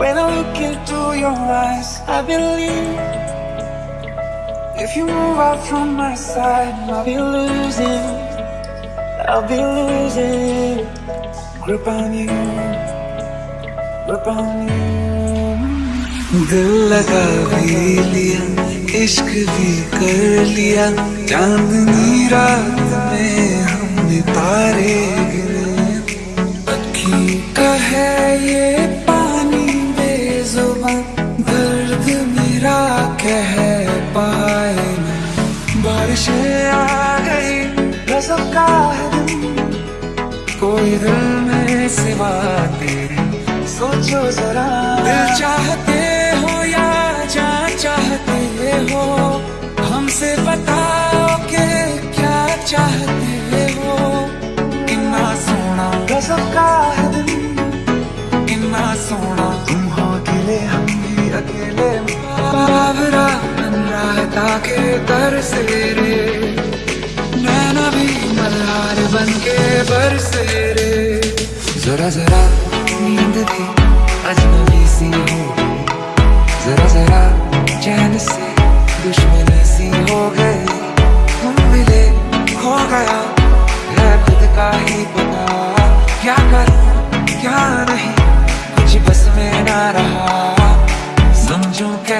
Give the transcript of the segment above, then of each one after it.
When I look into your eyes, I believe If you move out from my side, I'll be losing I'll be losing Grip on you Grip on you दिल लगा भी लिया इश्क भी कर लिया चांदनी रात में हमने तारे गिने है ये पानी बेजुबान, दर्द मेरा कह पाए बारिशें आ गई रज़म का है कोई दिल में सिवा तेरे, सोचो जरा। दिल चाहते हो या जान चाहते हो? रहता के दर से रे नैना भी मल्हार बन के बरसे रे जरा जरा नींद भी अजनबी सी हो गई। जरा जरा चैन से दुश्मनी सी हो गई। तुम मिले खो गया, है खुद का ही पता। क्या करूँ?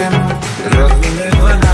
सोना तेन रब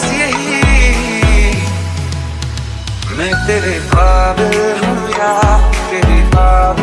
बस यही। मैं तेरे काबिल हूँ या तेरे काबिल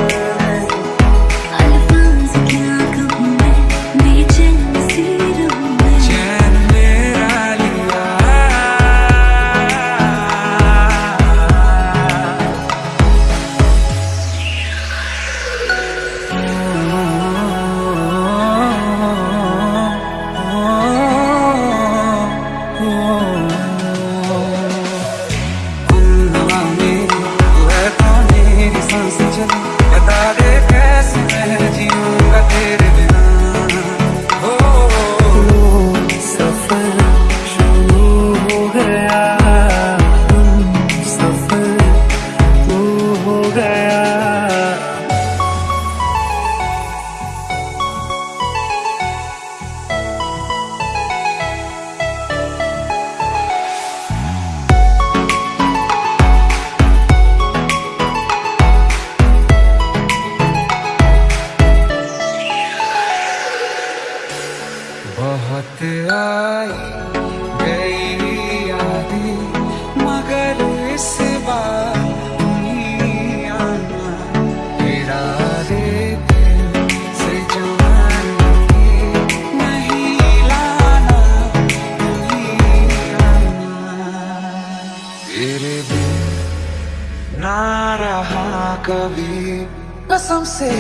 कभी कसम से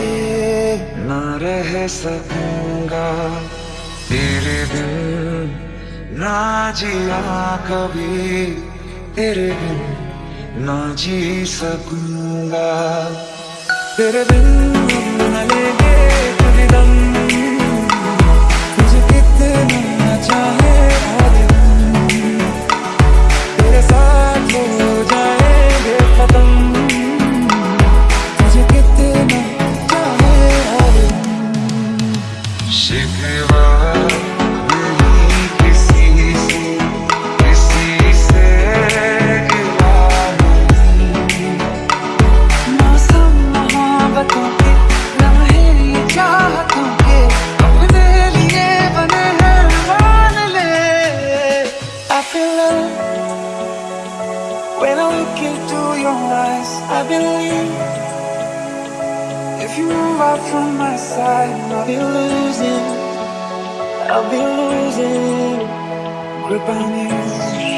ना रह सकूँगा। तेरे बिन ना जिया कभी, तेरे बिन ना जी सकूँगा। तेरे बिन न लेंगे दम, तुझे कितना चाहे When I look into your eyes, I believe if you move out from my side, I'll be losing. I'll be losing grip on you.